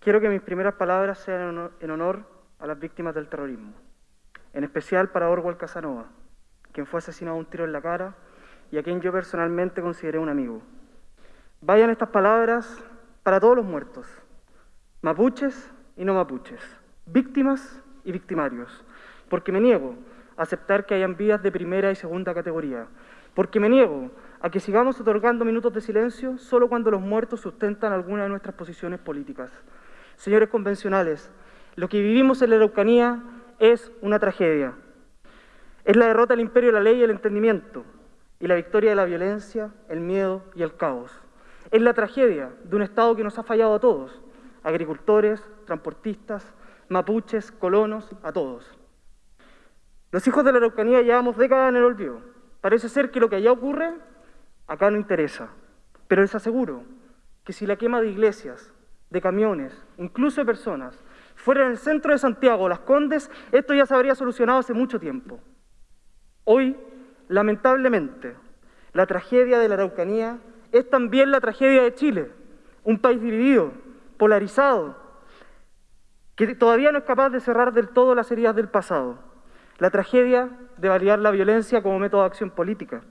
quiero que mis primeras palabras sean en honor a las víctimas del terrorismo, en especial para Orwell Casanova, quien fue asesinado a un tiro en la cara y a quien yo personalmente consideré un amigo. Vayan estas palabras para todos los muertos, mapuches y no mapuches, víctimas y victimarios, porque me niego a aceptar que hayan vidas de primera y segunda categoría, porque me niego a que sigamos otorgando minutos de silencio solo cuando los muertos sustentan alguna de nuestras posiciones políticas. Señores convencionales, lo que vivimos en la Araucanía es una tragedia. Es la derrota del imperio de la ley y el entendimiento, y la victoria de la violencia, el miedo y el caos. Es la tragedia de un Estado que nos ha fallado a todos, agricultores, transportistas, mapuches, colonos, a todos. Los hijos de la Araucanía llevamos décadas en el olvido. Parece ser que lo que allá ocurre, acá no interesa. Pero les aseguro que si la quema de iglesias, de camiones, incluso de personas, fuera en el centro de Santiago, Las Condes, esto ya se habría solucionado hace mucho tiempo. Hoy, lamentablemente, la tragedia de la Araucanía es también la tragedia de Chile, un país dividido, polarizado, que todavía no es capaz de cerrar del todo las heridas del pasado. La tragedia de validar la violencia como método de acción política,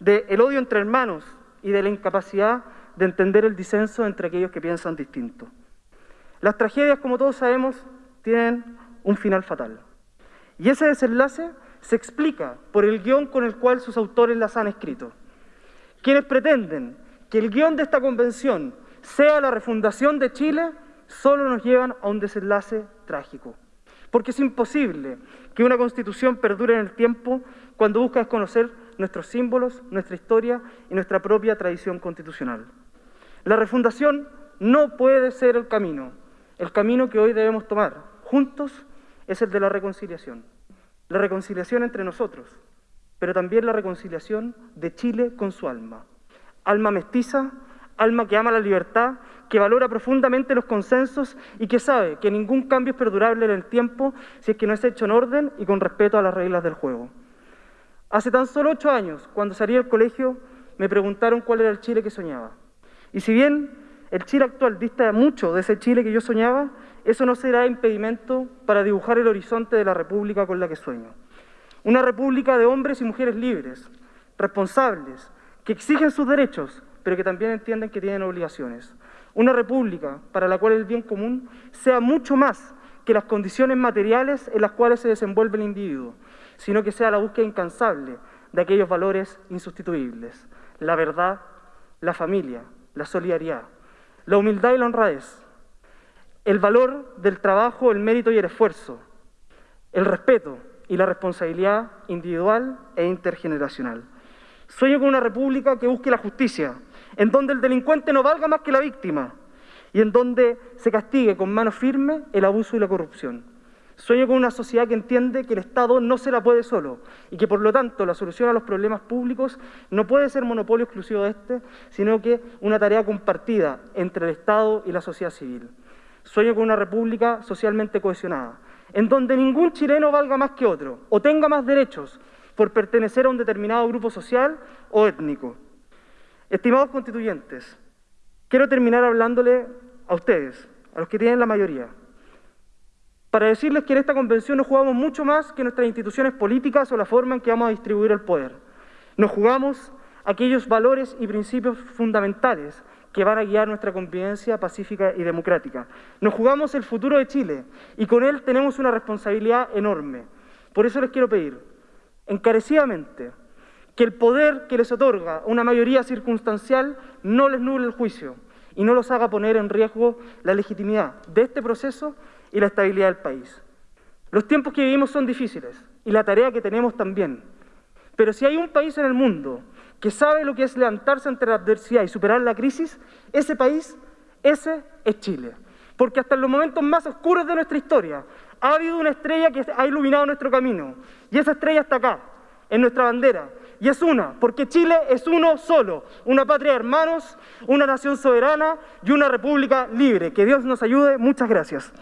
de el odio entre hermanos y de la incapacidad de entender el disenso entre aquellos que piensan distinto. Las tragedias, como todos sabemos, tienen un final fatal. Y ese desenlace se explica por el guion con el cual sus autores las han escrito. Quienes pretenden que el guion de esta convención sea la refundación de Chile, solo nos llevan a un desenlace trágico. Porque es imposible que una constitución perdure en el tiempo cuando busca desconocer nuestros símbolos, nuestra historia y nuestra propia tradición constitucional. La refundación no puede ser el camino. El camino que hoy debemos tomar juntos es el de la reconciliación. La reconciliación entre nosotros, pero también la reconciliación de Chile con su alma. Alma mestiza, alma que ama la libertad, que valora profundamente los consensos y que sabe que ningún cambio es perdurable en el tiempo si es que no es hecho en orden y con respeto a las reglas del juego. Hace tan solo ocho años, cuando salí del colegio, me preguntaron cuál era el Chile que soñaba. Y si bien el Chile actual dista mucho de ese Chile que yo soñaba, eso no será impedimento para dibujar el horizonte de la república con la que sueño. Una república de hombres y mujeres libres, responsables, que exigen sus derechos, pero que también entienden que tienen obligaciones. Una república para la cual el bien común sea mucho más que las condiciones materiales en las cuales se desenvuelve el individuo, sino que sea la búsqueda incansable de aquellos valores insustituibles, la verdad, la familia, la solidaridad, la humildad y la honradez, el valor del trabajo, el mérito y el esfuerzo, el respeto y la responsabilidad individual e intergeneracional. Sueño con una república que busque la justicia, en donde el delincuente no valga más que la víctima y en donde se castigue con mano firme el abuso y la corrupción. Sueño con una sociedad que entiende que el Estado no se la puede solo y que por lo tanto la solución a los problemas públicos no puede ser monopolio exclusivo de este, sino que una tarea compartida entre el Estado y la sociedad civil. Sueño con una república socialmente cohesionada, en donde ningún chileno valga más que otro o tenga más derechos por pertenecer a un determinado grupo social o étnico. Estimados constituyentes, quiero terminar hablándole a ustedes, a los que tienen la mayoría, para decirles que en esta convención nos jugamos mucho más que nuestras instituciones políticas o la forma en que vamos a distribuir el poder. Nos jugamos aquellos valores y principios fundamentales que van a guiar nuestra convivencia pacífica y democrática. Nos jugamos el futuro de Chile y con él tenemos una responsabilidad enorme. Por eso les quiero pedir, encarecidamente, que el poder que les otorga una mayoría circunstancial no les nuble el juicio y no los haga poner en riesgo la legitimidad de este proceso y la estabilidad del país. Los tiempos que vivimos son difíciles y la tarea que tenemos también. Pero si hay un país en el mundo que sabe lo que es levantarse ante la adversidad y superar la crisis, ese país, ese es Chile. Porque hasta en los momentos más oscuros de nuestra historia ha habido una estrella que ha iluminado nuestro camino. Y esa estrella está acá, en nuestra bandera, y es una, porque Chile es uno solo, una patria de hermanos, una nación soberana y una república libre. Que Dios nos ayude. Muchas gracias.